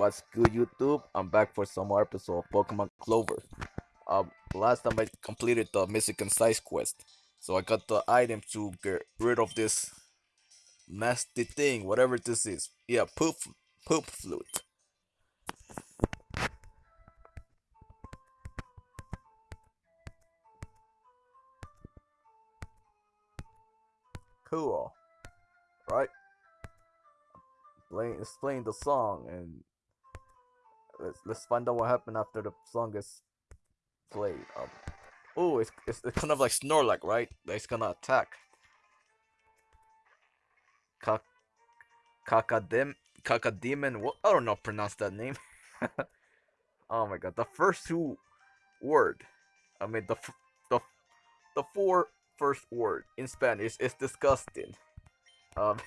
What's good, YouTube? I'm back for some more episode of Pokemon Clover. Um, last time I completed the Mystican Size quest, so I got the item to get rid of this nasty thing, whatever this is. Yeah, poop, poop flute. Cool, right? Playing the song, and let's let's find out what happened after the song is played. Um, oh, it's, it's it's kind of like Snorlax, right? It's gonna attack. Kak, Kakadem, Kakademon. What? I don't know. Pronounce that name. oh my god, the first two word. I mean the the the four first word in Spanish is disgusting. Um,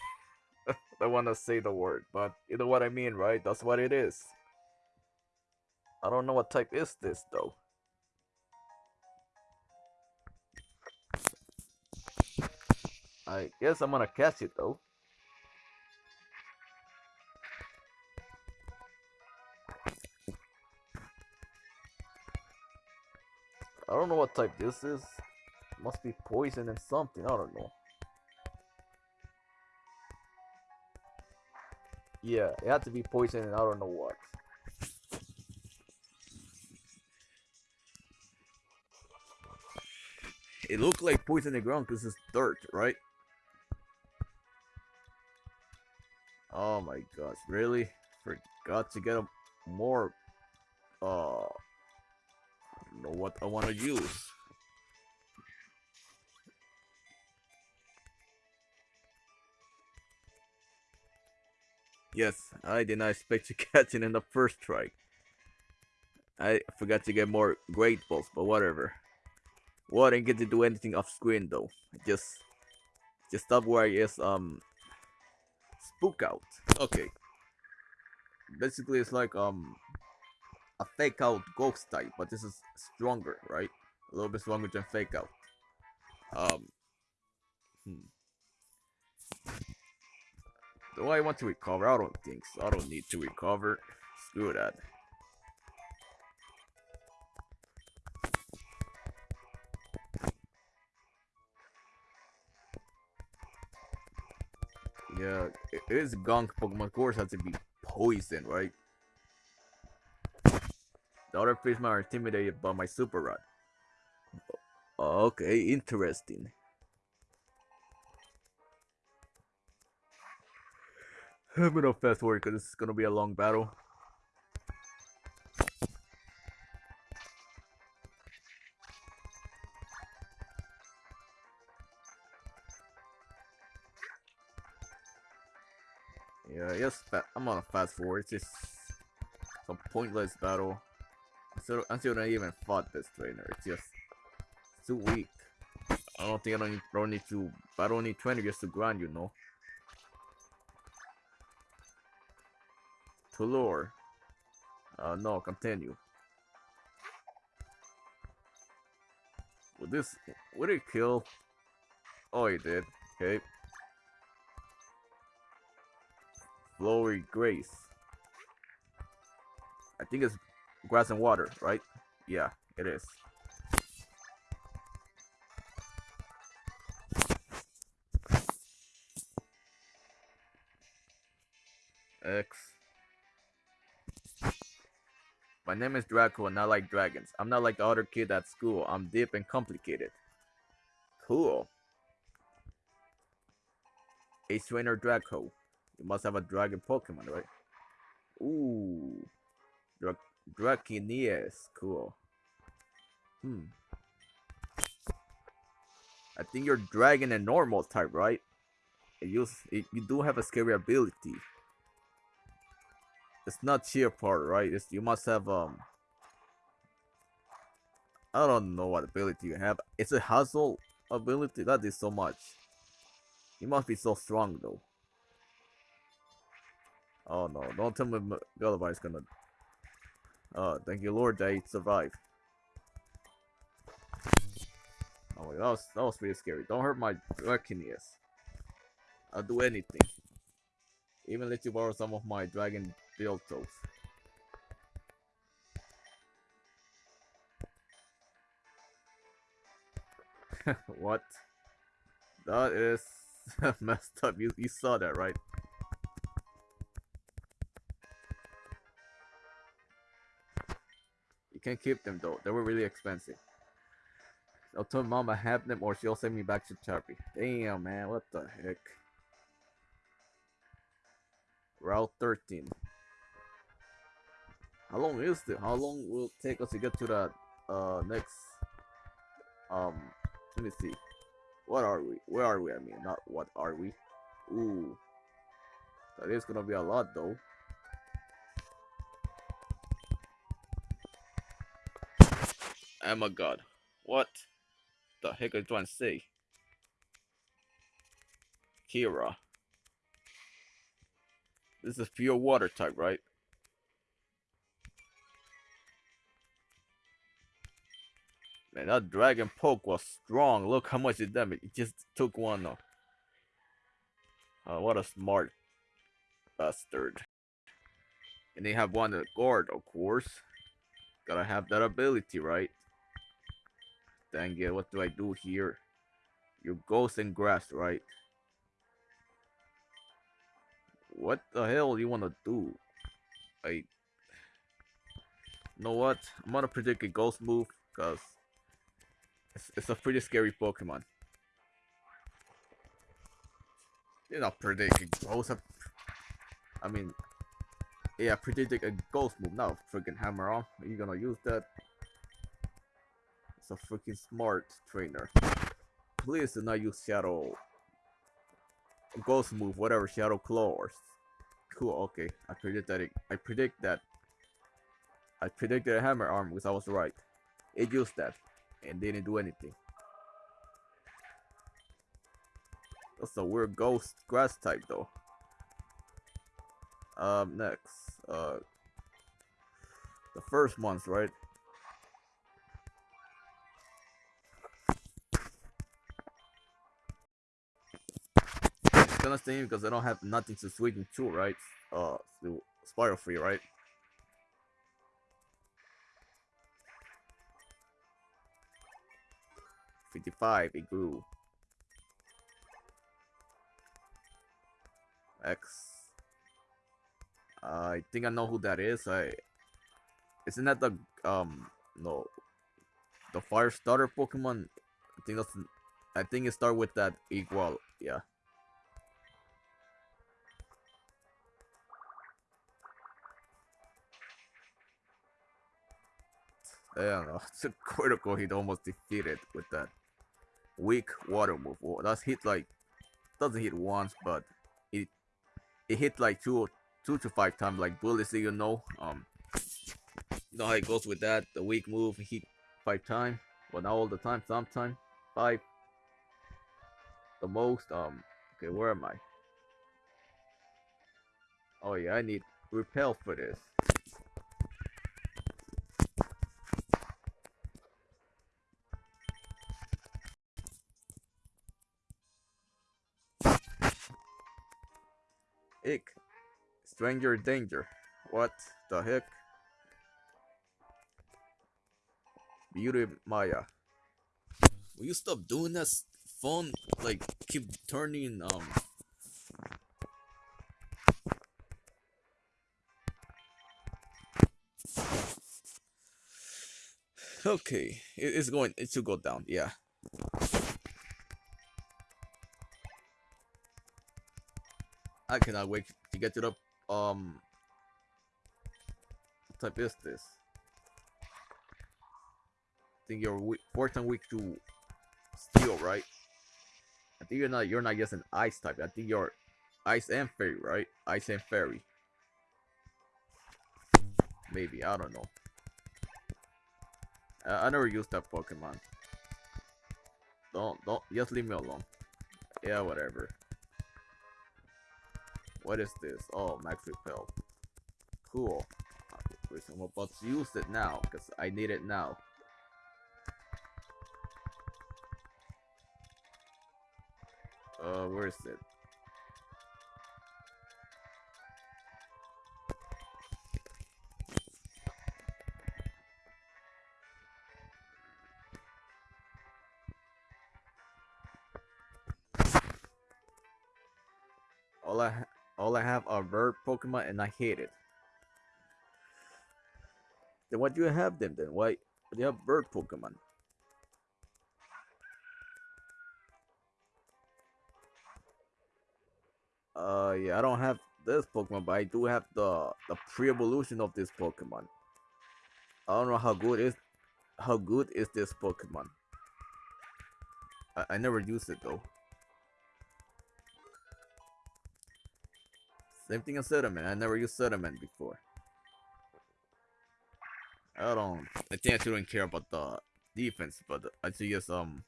I want to say the word, but you know what I mean, right? That's what it is. I don't know what type is this though. I guess I'm gonna catch it though. I don't know what type this is. Must be poison and something. I don't know. Yeah, it had to be poison and I don't know what. It looked like poison in the ground because it's dirt, right? Oh my gosh, really? Forgot to get a more uh I don't know what I want to use. Yes, I did not expect to catch it in the first strike. I forgot to get more great balls, but whatever. Well, I didn't get to do anything off screen though. Just, just stop where I is um, spook out. Okay. Basically, it's like um, a fake out ghost type, but this is stronger, right? A little bit stronger than fake out. Um. Hmm. Do I want to recover? I don't think so. I don't need to recover. Screw that. Yeah, it is gunk Pokemon. Course, has to be poison, right? The other fish are intimidated by my super rod. Okay, interesting. I'm gonna fast forward because this is gonna be a long battle. Yeah, yes, I'm on a fast forward. It's just some pointless battle. Until I even fought this trainer, it's just too weak. I don't think I don't need, don't need to. I don't need 20 just to grind, you know. To. Uh, no, continue. Would this, would it kill? Oh, it did. Okay. Flowery Grace. I think it's grass and water, right? Yeah, it is. X. My name is Draco and I like dragons. I'm not like the other kid at school. I'm deep and complicated. Cool. Ace Trainer Draco. You must have a dragon Pokemon, right? Ooh. Dra Draconeus. Cool. Hmm. I think you're dragon and normal type, right? You, you do have a scary ability. It's not cheer part, right? It's, you must have, um... I don't know what ability you have. It's a hustle ability. That is so much. You must be so strong, though. Oh no, don't tell me Gulliver is gonna... Oh, thank you Lord I survived. Oh that was, that was really scary. Don't hurt my dragon. I'll do anything. Even let you borrow some of my dragon build toes. what? That is messed up. You, you saw that, right? Can't keep them though. They were really expensive. I'll tell mom I have them or she'll send me back to Charpy. Damn, man. What the heck? Route 13. How long is it? How long will it take us to get to that uh next um let me see. What are we? Where are we? I mean not what are we? Ooh. That is gonna be a lot though. Oh my god. What the heck are you trying to say? Kira. This is a pure water type, right? Man, that dragon poke was strong. Look how much it damaged. It just took one off. Uh, what a smart bastard. And they have one guard, of course. Gotta have that ability, right? Dang it, what do I do here? You ghost and grass, right? What the hell you wanna do? I you know what? I'm gonna predict a ghost move because it's, it's a pretty scary Pokemon. You're not predicting ghost. I mean, yeah, predicting a ghost move, not a freaking hammer arm. Are you gonna use that? It's a freaking smart trainer. Please do not use Shadow Ghost move, whatever, Shadow Claw or cool. Okay, I predict that. It, I predict that. I predicted a hammer arm because I was right. It used that and didn't do anything. That's a weird ghost grass type though. Um, next, uh, the first month, right? Gonna because I don't have nothing to switch into, right? Uh, spiral free, right? 55, it grew. X. I think I know who that is. I isn't that the um no the fire starter Pokemon? I think that's I think it start with that equal yeah. It's a critical hit almost defeated with that weak water move. Well, that's hit like doesn't hit once, but it it hit like two two to five times like bullets. You know, um, you know how it goes with that. The weak move hit five times. Well, not all the time. Sometimes five. The most. Um. Okay, where am I? Oh yeah, I need repel for this. Ick. Stranger danger. What the heck? Beauty Maya. Will you stop doing that phone? Like, keep turning, um... Okay, it's going, it should go down, yeah. I cannot wait to get to the um what type is this? I think you're weak, fourth and weak to steel, right? I think you're not you're not just an ice type. I think you're ice and fairy, right? Ice and fairy. Maybe I don't know. I never used that Pokemon. Don't don't just leave me alone. Yeah, whatever. What is this? Oh, max repel. Cool. I'm about to use it now, because I need it now. Uh, where is it? Pokemon, and I hate it. Then why do you have them then? Why do you have bird Pokemon? Uh, yeah, I don't have this Pokemon, but I do have the the pre-evolution of this Pokemon. I don't know how good is how good is this Pokemon. I, I never used it though. Same thing as Sediment. I never used Sediment before. I don't. I think I shouldn't care about the defense, but I see yes um.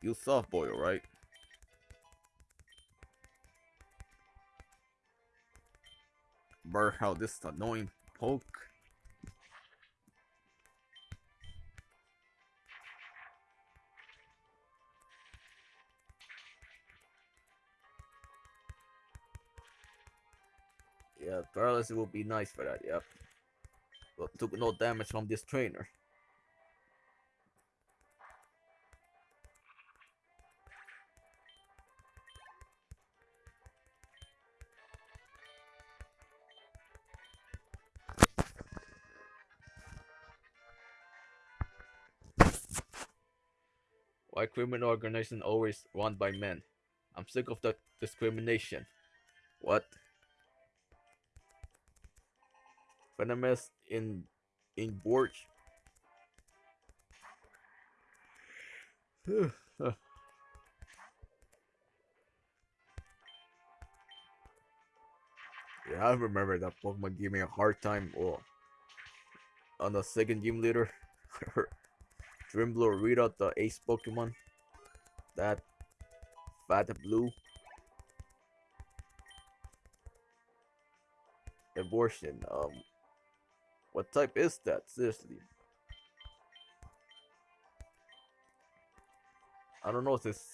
Use soft boil, right? Burr, how this annoying poke. Yeah, paralysis would be nice for that, yep. But took no damage from this trainer. Why criminal organization always run by men? I'm sick of that discrimination. What? Venomous in in Borch. yeah, I remember that Pokemon gave me a hard time oh, on the second gym leader. Drimbler read out the ace Pokemon. That fat blue. Abortion. Um what type is that? Seriously. I don't know if it's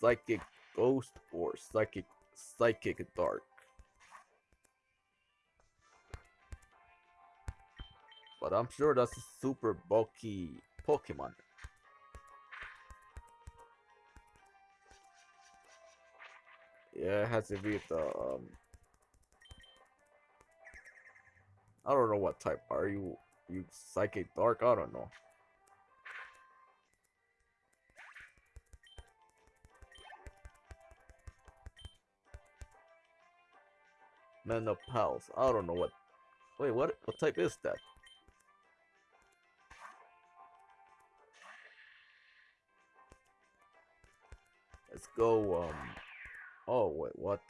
psychic ghost or psychic psychic dark. But I'm sure that's a super bulky Pokemon. Yeah, it has to be the um I don't know what type are you. You psychic dark? I don't know. Man of pals. I don't know what. Wait, what? What type is that? Let's go. Um. Oh wait, what?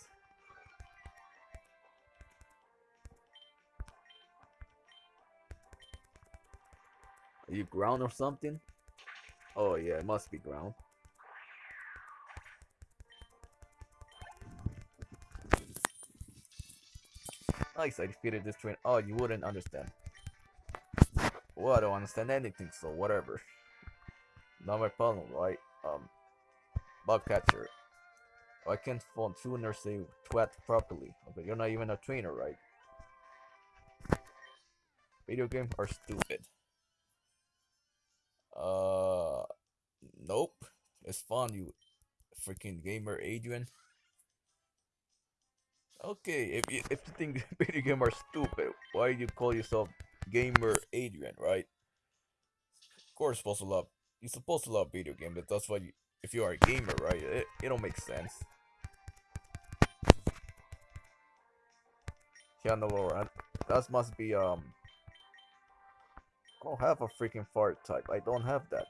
Are you ground or something? Oh yeah, it must be ground. Nice, I defeated this train. Oh, you wouldn't understand. Well, I don't understand anything, so whatever. Not my problem, right? Um, bug catcher. I can't phone tuner say twat properly. Okay, you're not even a trainer, right? Video games are stupid. Nope. It's fun, you freaking gamer, Adrian. Okay, if you if you think video games are stupid, why do you call yourself gamer Adrian, right? Of course, supposed to love you're supposed to love video games, but that's why you if you are a gamer, right? It it don't make sense. Keanu that must be um I don't have a freaking fart type. I don't have that.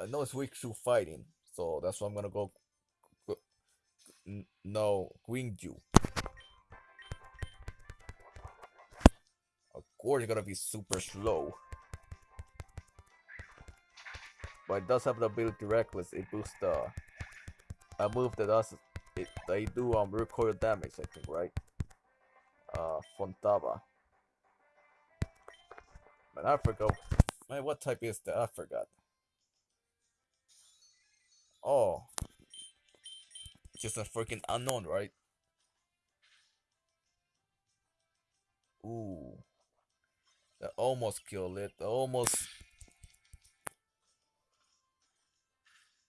I know it's weak to fighting, so that's why I'm gonna go. no, Gwingju. Of course, it's gonna be super slow. But it does have the ability Reckless. It boosts the a move that does it, they do um recoil damage, I think, right? Uh, Fontaba. Man, I forgot. Man, what type is that? I forgot. Oh, just a freaking unknown, right? Ooh, that almost killed it. That almost.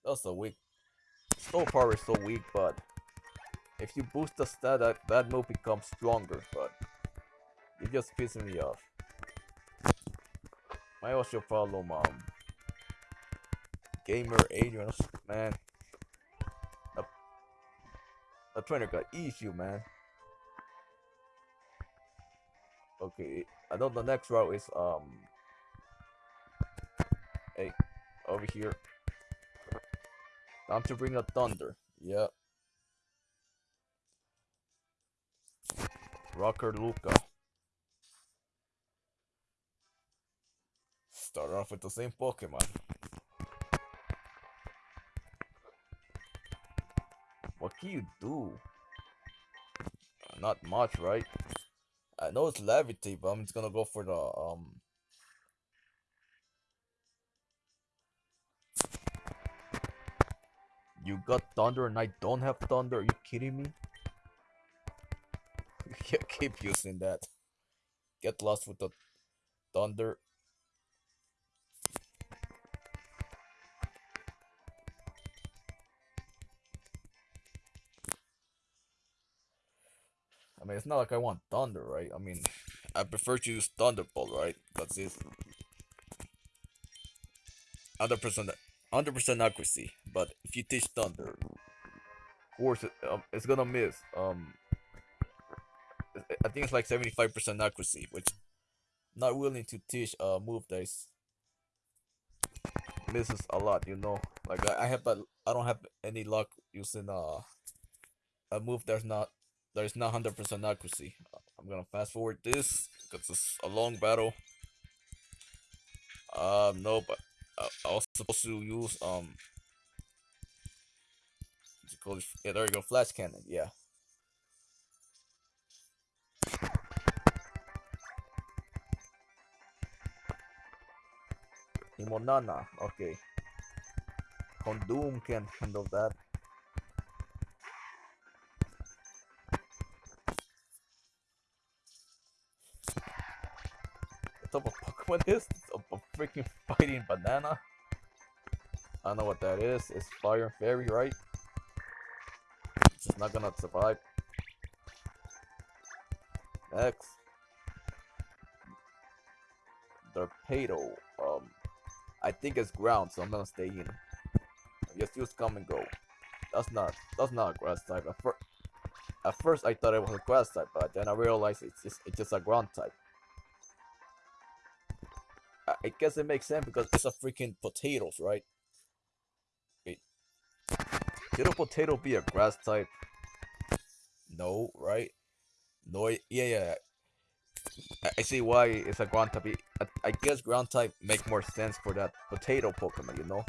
That's a weak. Snow power is so weak, but if you boost the stat, that, that move becomes stronger, but you just pissing me off. My was your problem, um? Gamer Adrian, man. The, the trainer got issue, man. Okay, I know the next route is um. Hey, over here. Time to bring a thunder. Yep. Rocker Luca. Start off with the same Pokemon. You do? Uh, not much, right? I know it's levitate, but I'm just gonna go for the um. You got thunder and I don't have thunder. Are you kidding me? you keep using that. Get lost with the thunder. Mean, it's not like I want Thunder, right? I mean, I prefer to use Thunderbolt, right? Because it's 100%, 100% accuracy. But if you teach Thunder, of course, it, um, it's gonna miss. Um, I think it's like 75% accuracy, which I'm not willing to teach a move that is misses a lot, you know? Like, I, I have, but I don't have any luck using uh, a move that's not there's not 100% accuracy. I'm gonna fast forward this because it's a long battle. Um, no, but uh, I was supposed to use um. Yeah, there you go, flash cannon. Yeah. Himonana, okay. Condoom can handle that. Type of Pokemon is? A, a freaking fighting banana? I don't know what that is. It's Fire and Fairy, right? It's not gonna survive. Next. Torpedo. Um, I think it's ground, so I'm gonna stay in. Just use come and go. That's not that's not a grass type. At, fir at first I thought it was a grass type, but then I realized it's just it's just a ground type. I guess it makes sense because it's a freaking potatoes, right? Wait. Could a potato be a grass type? No, right? No, yeah, yeah. I, see why it's a ground type. I, guess ground type make more sense for that potato Pokemon, you know?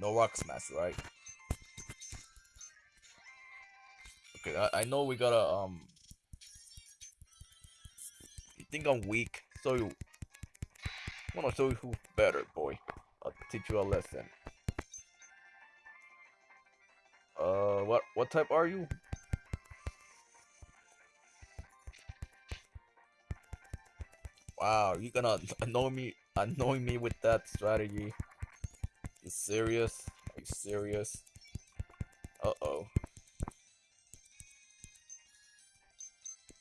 No rock smash, right? Okay, I, I know we gotta, um... You think I'm weak? Show you. Wanna show you who's better, boy. I'll teach you a lesson. Uh, what what type are you? Wow, you gonna annoy me, annoy me with that strategy? You serious? Are you serious? Uh oh.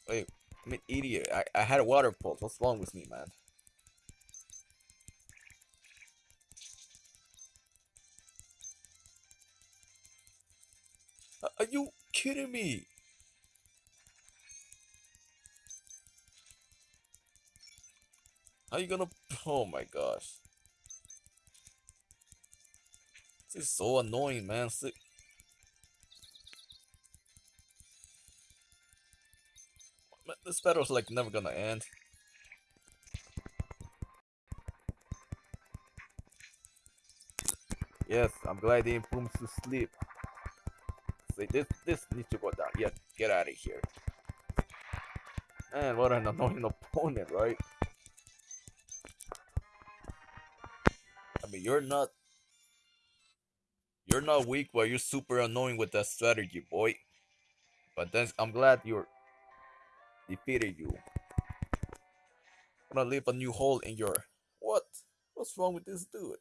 Wait, I'm an idiot. I, I had a water pulse. What's wrong with me, man? Are you kidding me? How you gonna... Oh my gosh. This is so annoying, man. This battle's like never gonna end. Yes, I'm glad they improved to sleep. See, this this needs to go down. Yeah, get out of here. Man, what an annoying opponent, right? I mean, you're not you're not weak, but you're super annoying with that strategy, boy. But then I'm glad you're defeated you. I'm gonna leave a new hole in your... What? What's wrong with this dude?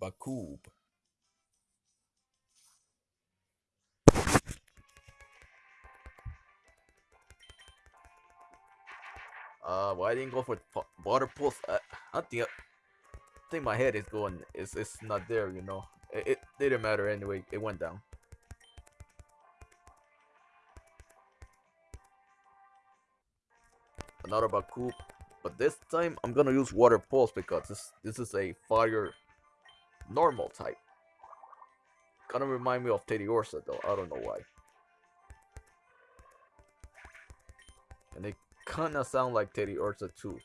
Bakub. Uh, why well, didn't go for water pulse? Uh, I, I think I, I think my head is going. It's it's not there, you know. It, it didn't matter anyway. It went down. Another Bakub, but this time I'm gonna use water pulse because this this is a fire normal type. Kind of remind me of Teddiursa though. I don't know why. And they kinda sound like Teddiursa too.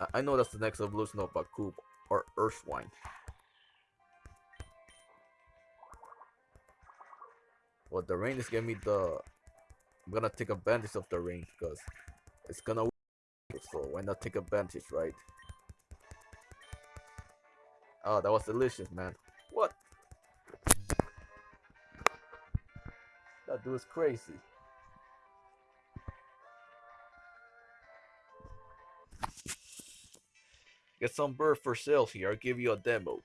I, I know that's the next evolution of Bakub or Earthwine. Well, the rain is giving me the. I'm gonna take advantage of the rain because it's gonna. work, So why not take advantage, right? Oh, that was delicious, man. What? That dude's crazy. Get some bird for sale here. I'll give you a demo.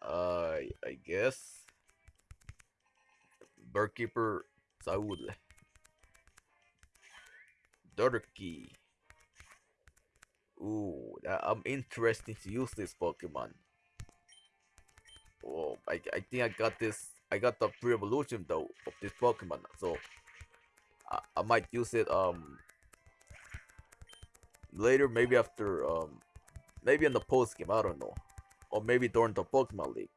Uh, I guess. Birdkeeper Saul. Durkee. Ooh, I'm interested to use this Pokemon. Oh, I, I think I got this. I got the pre-evolution though of this Pokemon, so I, I might use it um later, maybe after um maybe in the post game. I don't know, or maybe during the Pokemon League.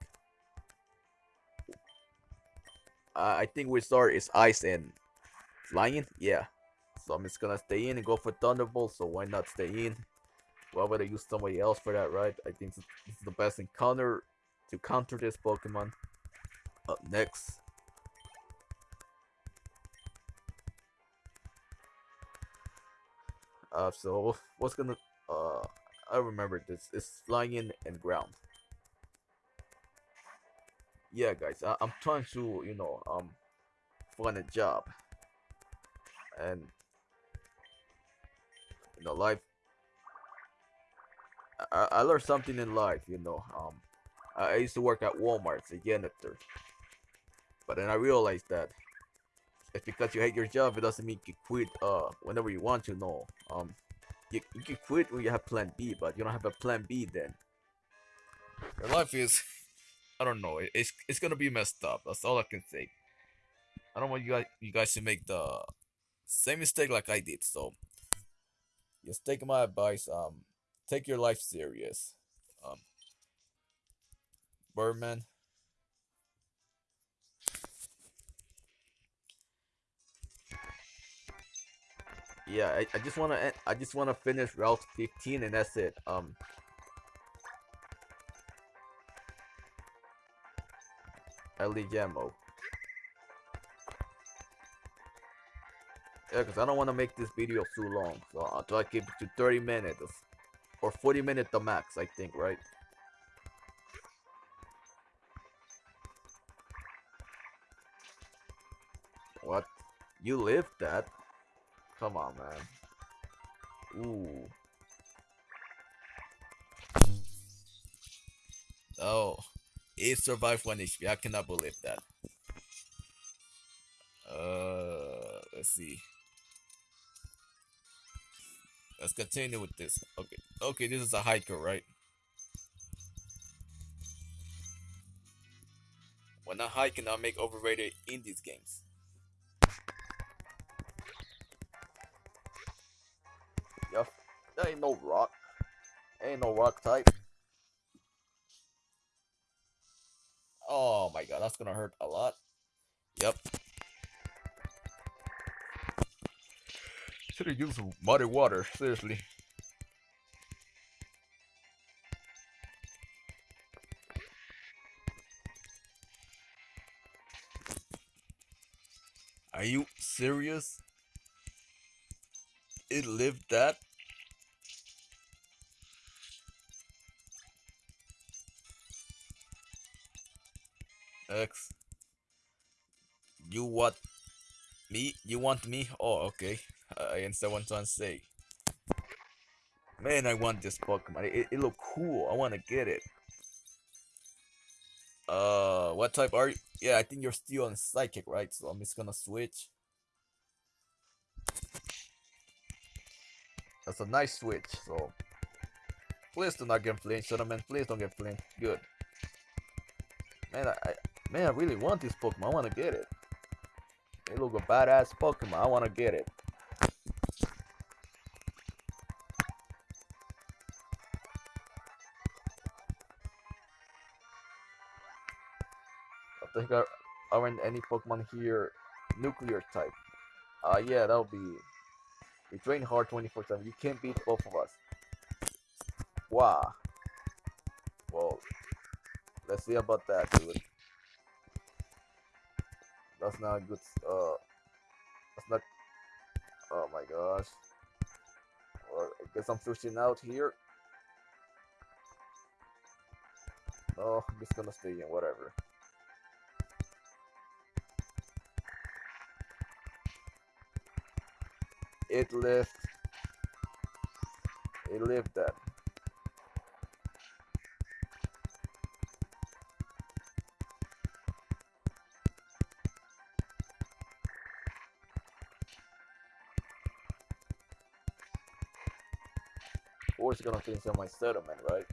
Uh, I think we start is Ice and Flying. Yeah, so I'm just gonna stay in and go for Thunderbolt. So why not stay in? Why would I use somebody else for that, right? I think this is the best encounter to counter this Pokemon. Up next. Uh, so what's gonna uh I remember this it's flying and ground. Yeah guys, I, I'm trying to, you know, um find a job. And you know life I, I learned something in life, you know. Um, I used to work at Walmart as a janitor, but then I realized that it's because you hate your job, it doesn't mean you quit uh whenever you want to. No, um, you you can quit when you have Plan B, but you don't have a Plan B then. Your life is, I don't know, it's it's gonna be messed up. That's all I can say. I don't want you guys you guys to make the same mistake like I did. So, just take my advice. Um, take your life serious. Um, Birdman. Yeah, I, I just wanna end, I just wanna finish Route 15 and that's it. Um. Ellie Jammo. Yeah, because I don't want to make this video too long. So I'll try to keep it to 30 minutes or 40 minutes the max, I think, right? What? You lived that? Come on, man. Ooh. Oh, he survived one HP. I cannot believe that. Uh, let's see. Let's continue with this. Okay. Okay, this is a hiker, right? When not hiking, I make overrated in these games. Yup, there ain't no rock. Ain't no rock type. Oh my god, that's gonna hurt a lot. Yep. Should have used muddy water, seriously. Are you serious? It lived that? Me? You want me? Oh, okay. I what I'm trying to say. Man, I want this Pokemon. It, it look cool. I want to get it. Uh, what type are you? Yeah, I think you're still on Psychic, right? So I'm just gonna switch. That's a nice switch, so... Please do not get flinched, gentlemen. Please don't get flinched. Good. Man, I, I, man, I really want this Pokemon. I want to get it. It look a badass Pokemon. I want to get it. I think there aren't any Pokemon here nuclear type. Uh, yeah, that'll be... We train hard 24-7. You can't beat both of us. Wow. Well, let's see about that, dude. That's not good. Uh, that's not. Oh my gosh. Well, I guess I'm switching out here. Oh, I'm just gonna stay in, whatever. It lived. It lived that. Course gonna finish on my settlement, right?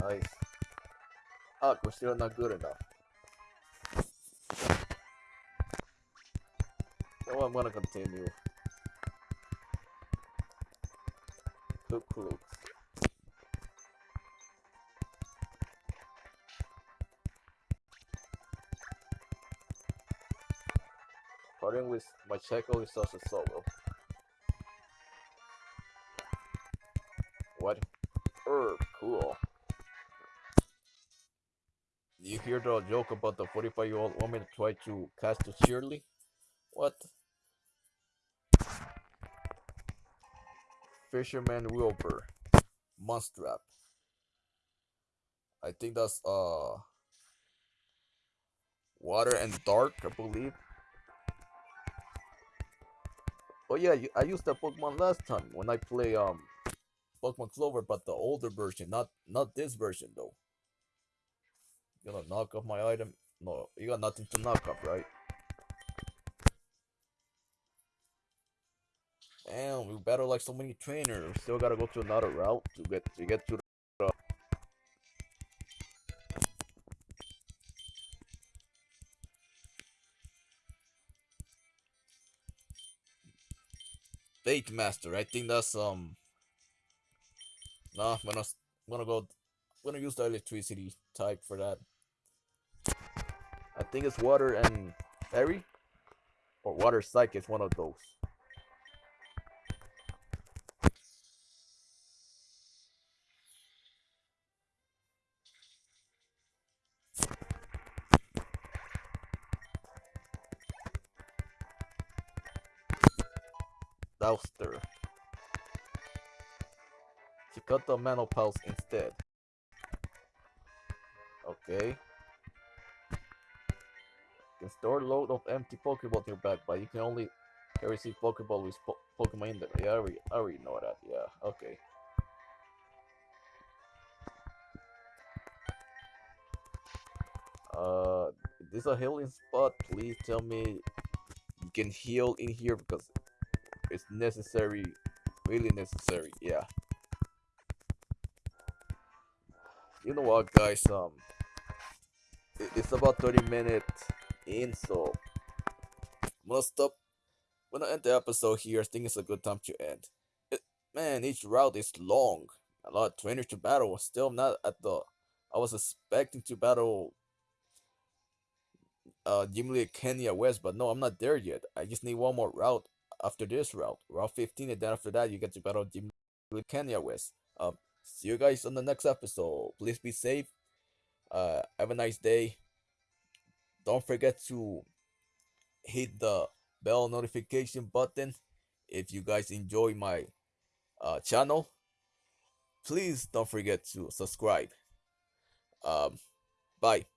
Nice. Ah, we're still not good enough. So I'm gonna continue. Look, look. Starting check is such a solo. What? Herb, cool. You hear the joke about the 45 year old woman trying to cast a Shirley? What? Fisherman Wilbur. Monstrap. I think that's uh water and dark, I believe. Oh yeah, I used that Pokemon last time when I play um Pokemon Clover, but the older version, not not this version though. You gonna knock off my item? No, you got nothing to knock off, right? Damn, we battle like so many trainers. Still gotta go to another route to get to get to Fate Master. I think that's um. No, I'm gonna I'm gonna go. I'm gonna use the electricity type for that. I think it's water and fairy, or water psychic is one of those. Douster. She cut the menopause instead. Okay. You can store a load of empty Pokeball in your back, but you can only receive Pokeball with po Pokemon in them. Yeah, I already, I already know that. Yeah, okay. Uh, this is a healing spot. Please tell me you can heal in here because it's necessary, really necessary. Yeah. You know what, guys? Um, it's about 30 minutes in, so I'm gonna stop. When I end the episode here, I think it's a good time to end. It, man, each route is long. A lot of trainers to battle. Still not at the. I was expecting to battle uh Leader Kenya West, but no, I'm not there yet. I just need one more route after this route, route 15, and then after that, you get to battle Leader Kenya West. Um, see you guys on the next episode. Please be safe. Uh, have a nice day. Don't forget to hit the bell notification button if you guys enjoy my uh, channel. please don't forget to subscribe. Um, bye.